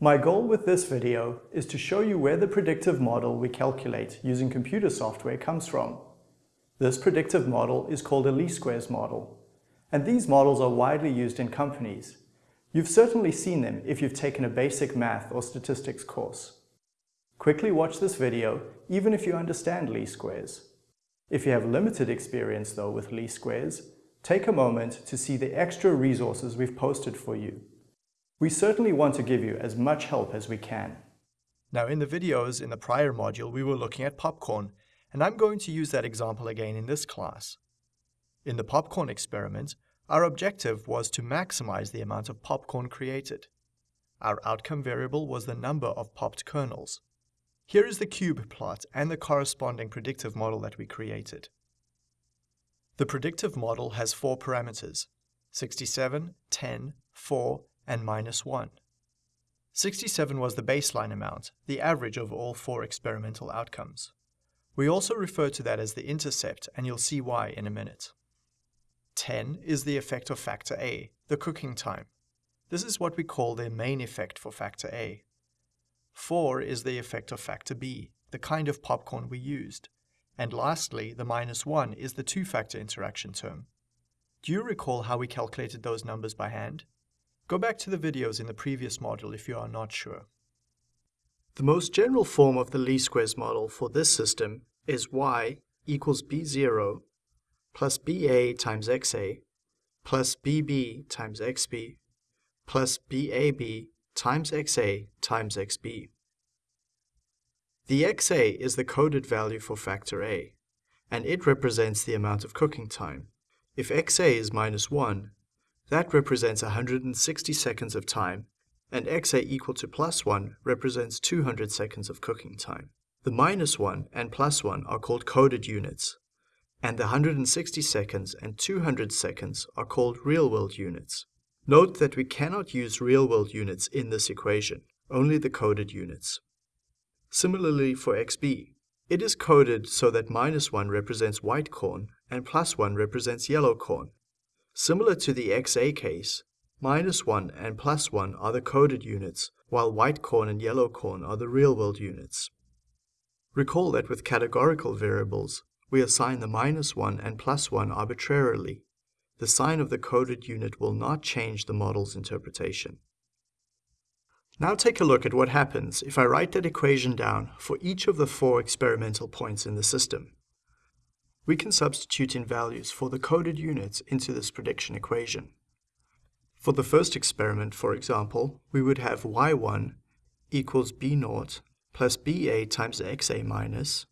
My goal with this video is to show you where the predictive model we calculate using computer software comes from. This predictive model is called a least squares model, and these models are widely used in companies. You've certainly seen them if you've taken a basic math or statistics course. Quickly watch this video, even if you understand least squares. If you have limited experience though with least squares, take a moment to see the extra resources we've posted for you. We certainly want to give you as much help as we can. Now in the videos in the prior module we were looking at popcorn, and I'm going to use that example again in this class. In the popcorn experiment, our objective was to maximize the amount of popcorn created. Our outcome variable was the number of popped kernels. Here is the cube plot and the corresponding predictive model that we created. The predictive model has four parameters, 67, 10, 4, and minus 1. 67 was the baseline amount, the average of all four experimental outcomes. We also refer to that as the intercept, and you'll see why in a minute. 10 is the effect of factor A, the cooking time. This is what we call the main effect for factor A. 4 is the effect of factor B, the kind of popcorn we used. And lastly, the minus 1 is the two-factor interaction term. Do you recall how we calculated those numbers by hand? Go back to the videos in the previous module if you are not sure. The most general form of the least squares model for this system is y equals b0 plus ba times xa plus bb times xb plus bab times xa times xb. The xa is the coded value for factor A, and it represents the amount of cooking time. If xa is minus 1, that represents 160 seconds of time, and xa equal to plus 1 represents 200 seconds of cooking time. The minus 1 and plus 1 are called coded units, and the 160 seconds and 200 seconds are called real-world units. Note that we cannot use real-world units in this equation, only the coded units. Similarly for xb, it is coded so that minus 1 represents white corn and plus 1 represents yellow corn, Similar to the XA case, minus 1 and plus 1 are the coded units, while white corn and yellow corn are the real-world units. Recall that with categorical variables, we assign the minus 1 and plus 1 arbitrarily. The sign of the coded unit will not change the model's interpretation. Now take a look at what happens if I write that equation down for each of the four experimental points in the system we can substitute in values for the coded units into this prediction equation. For the first experiment, for example, we would have y1 equals b0 plus ba times xa minus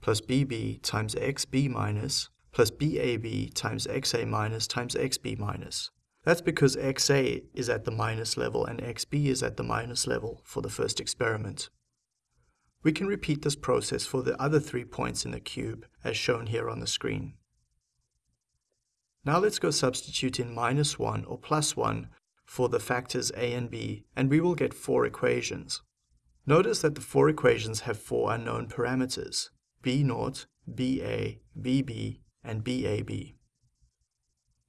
plus bb times xb minus plus bab times xa minus times xb minus. That's because xa is at the minus level and xb is at the minus level for the first experiment. We can repeat this process for the other three points in the cube, as shown here on the screen. Now let's go substitute in minus 1 or plus 1 for the factors a and b, and we will get four equations. Notice that the four equations have four unknown parameters, b0, ba, bb, and bab.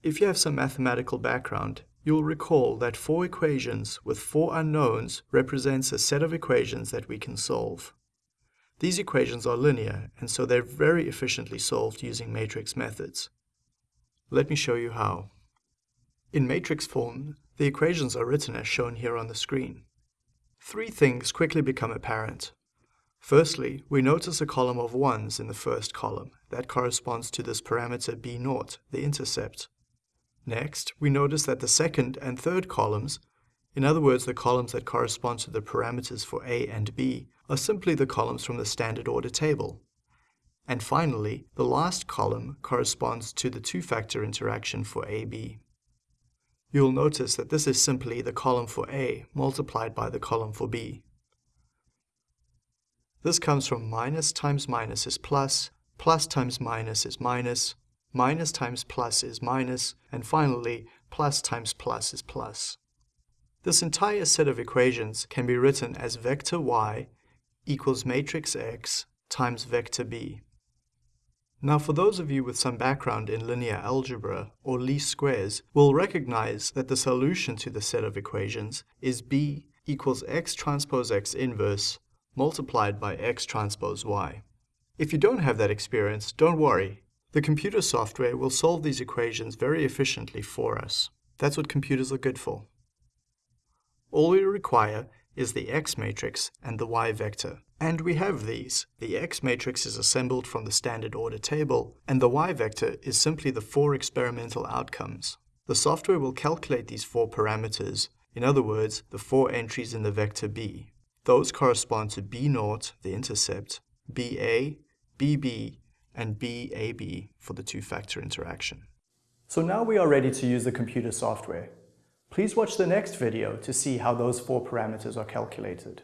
If you have some mathematical background, you will recall that four equations with four unknowns represents a set of equations that we can solve. These equations are linear, and so they're very efficiently solved using matrix methods. Let me show you how. In matrix form, the equations are written as shown here on the screen. Three things quickly become apparent. Firstly, we notice a column of 1s in the first column. That corresponds to this parameter b0, the intercept. Next, we notice that the second and third columns, in other words the columns that correspond to the parameters for a and b, are simply the columns from the standard order table. And finally, the last column corresponds to the two-factor interaction for AB. You'll notice that this is simply the column for A multiplied by the column for B. This comes from minus times minus is plus, plus times minus is minus, minus times plus is minus, and finally, plus times plus is plus. This entire set of equations can be written as vector y equals matrix X times vector B. Now for those of you with some background in linear algebra or least squares will recognize that the solution to the set of equations is B equals x transpose x inverse multiplied by x transpose y. If you don't have that experience, don't worry. The computer software will solve these equations very efficiently for us. That's what computers are good for. All we require is the x matrix and the y vector. And we have these. The x matrix is assembled from the standard order table, and the y vector is simply the four experimental outcomes. The software will calculate these four parameters, in other words, the four entries in the vector b. Those correspond to b0, the intercept, ba, bb, and bab for the two-factor interaction. So now we are ready to use the computer software. Please watch the next video to see how those four parameters are calculated.